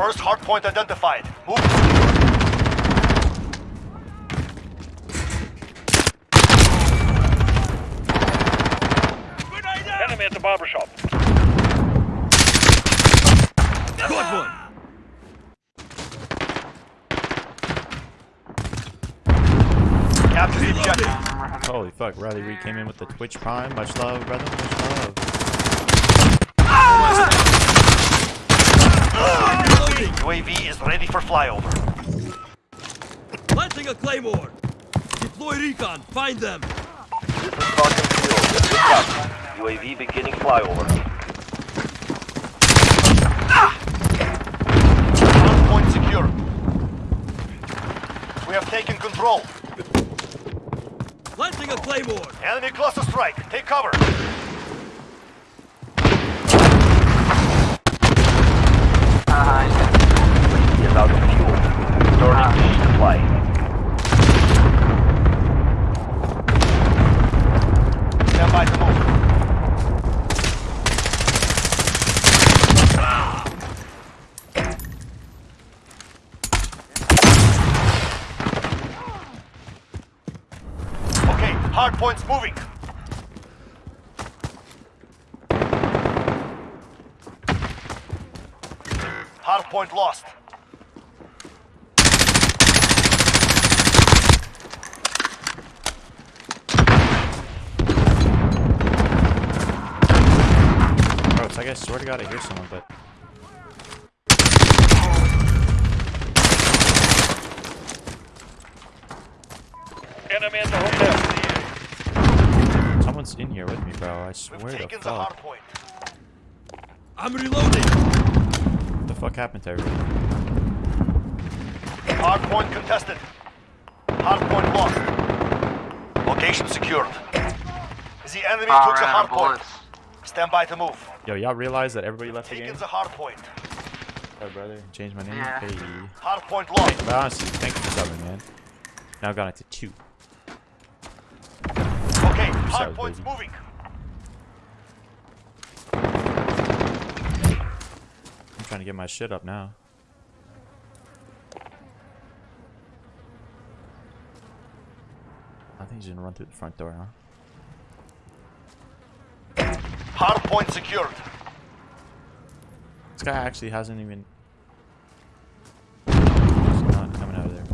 First hard point identified. Move. Enemy at the barber shop. Got one! Capture the objective. Holy fuck, Riley Reed came in with the Twitch Prime. Much love, brother. Much love. Reloading! UAV is ready for flyover. Planting a claymore! Deploy recon! Find them! This is Falcon 2. This. UAV beginning flyover. Hard point secure. We have taken control. Planting a claymore! Enemy cluster strike. Take cover. Is out of fuel. Starting to supply. Stand by to move. Okay, hard points moving. Hard point lost. Bro, it's like I swear to God I hear someone, but Enemy at the hotel. Someone's in here with me, bro. I We've swear to taken the hard fuck. point. I'm reloading! What the fuck happened to everybody? Hard point contested. Hard point lost. Location secured. The enemy took the hard point. Stand by to move. Yo, y'all realize that everybody left the game? Taken the hard point. Oh, brother. Change my name? Hey. Hard point lost. But honestly, thank you for subbing, man. Now I've got it to two. Okay, hard points baby. moving. I'm trying to get my shit up now. I think he's gonna run through the front door, huh? Hard point secured. This guy actually hasn't even. He's not coming out of there.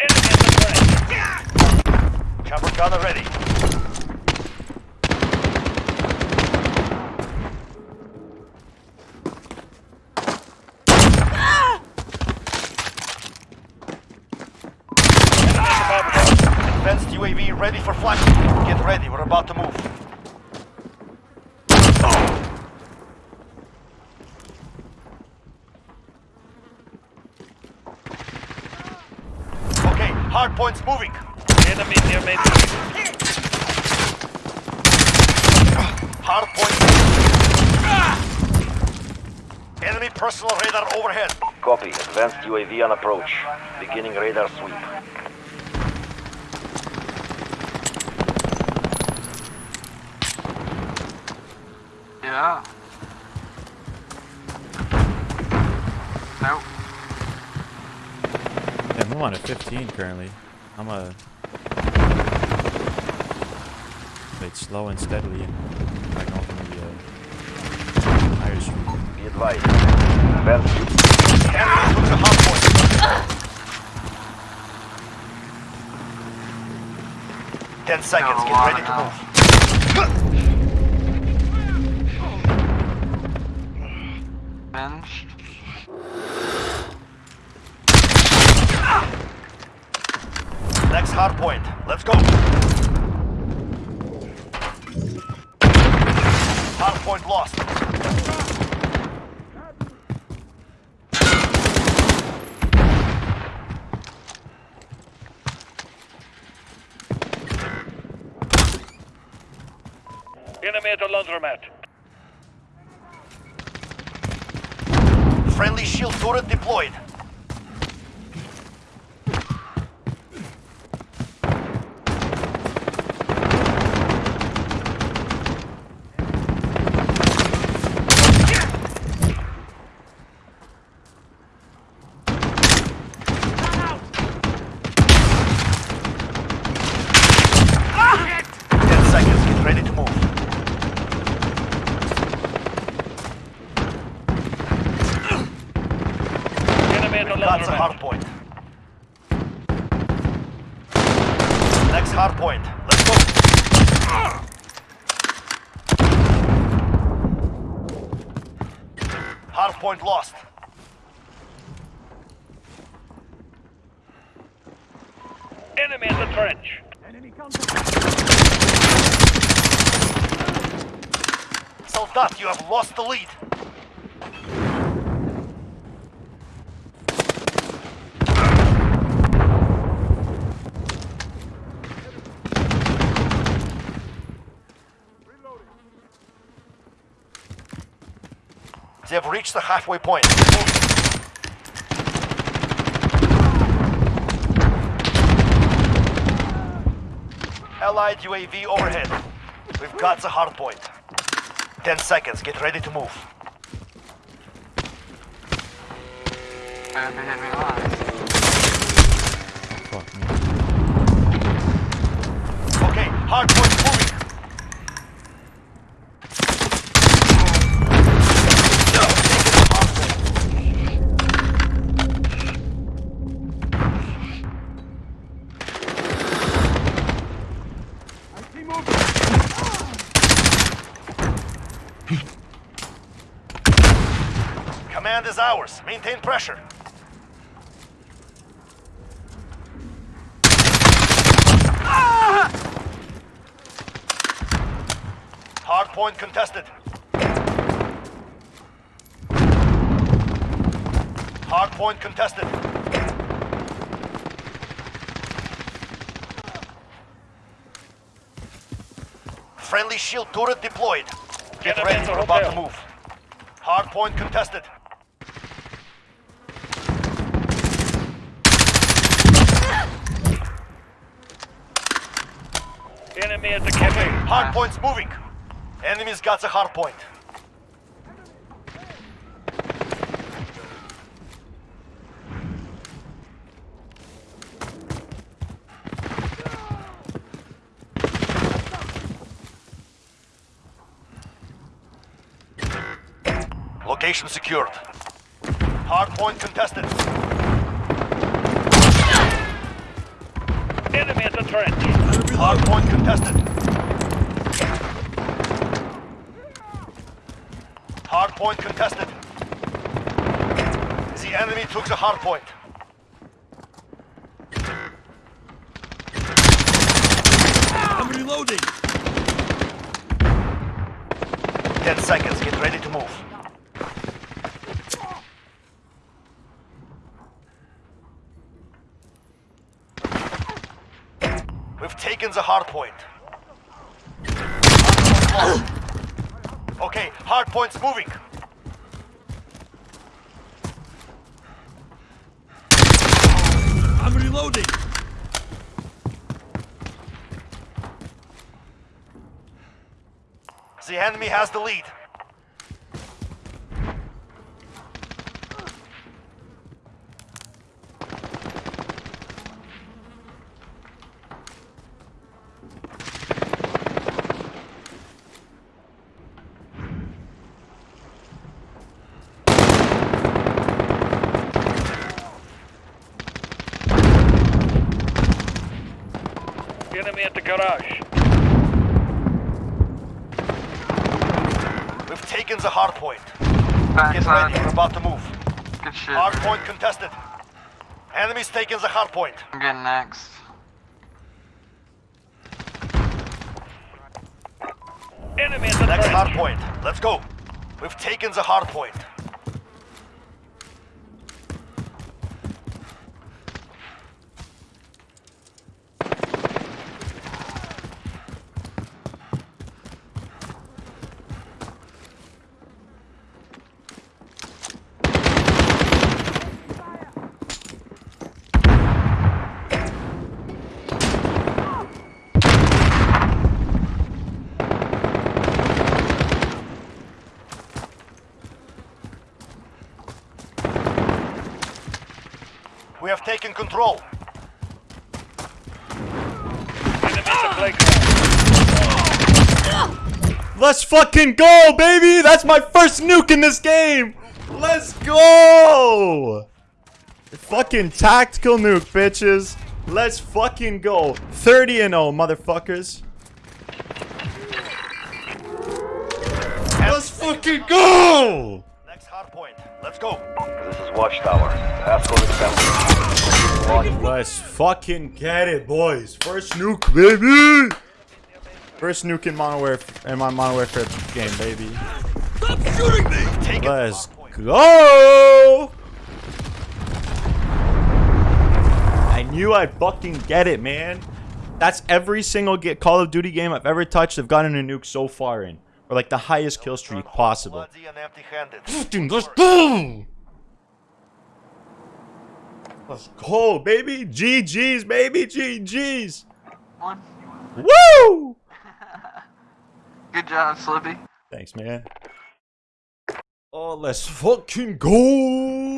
Enemy at the flank. Chopper gunner ready. Advanced UAV ready for flight. Get ready, we're about to move. Okay, hard points moving. Enemy near main. Hard point. Enemy personal radar overhead. Copy. Advanced UAV on approach. Beginning radar sweep. Yeah. Nope. Yeah, I'm on a 15 currently. I'm a. Like slow and steadily, and I going from the uh, higher street. Be advised. Advanced Enemy took the hard point. Ten seconds, get ready to move. Finished. Next hard point. Let's go. Hard point lost. Enemy at the laundromat. Friendly shield turret deployed. The laundromat. hard point. Next hard point. Let's go. Hard point lost. Enemy in the trench. Soldat, you have lost the lead. They have reached the halfway point. Allied UAV overhead. We've got the hard point. Ten seconds. Get ready to move. Okay, hard point moving. Command is ours. Maintain pressure. Hard point contested. Hard point contested. Friendly shield turret deployed. Get ready, at we're about to move. Hard point contested. Enemy at the cafe. Hard point's moving. Enemy's got the hard point. Location secured. Hard point contested. Enemy at the trench. Enemy Hard point contested. Hard point contested. The enemy took the hard point. I'm reloading. Ten seconds, get ready to move. Taken the hard point. Hard point. Okay, hard point's moving. I'm reloading. The enemy has the lead. Enemy at the garage. We've taken the hard point. Back Get ready, we're about to move. Good shit. Hard point contested. Enemy's taking the hard point. I'm getting next. Enemy at the Next hard point. Let's go. We've taken the hard point. Control. Let's fucking go, baby! That's my first nuke in this game! Let's go! Fucking tactical nuke, bitches. Let's fucking go. 30 and 0, motherfuckers. Let's fucking go! Next hard point. Let's go. This is Watchtower. Passcode accepted. Log- Let's fucking get it, boys. First nuke, baby. First nuke in Modern in my Modern Warfare game, baby. Stop shooting me! Take Let's it. Go! I knew I'd fucking get it, man. That's every single get Call of Duty game I've ever touched. I've gotten a nuke so far in, or like the highest kill streak possible. Bloody and let's go! Let's go, baby. GG's, baby. GG's. One. Woo! Good job, Slippy. Thanks, man. Oh, let's fucking go!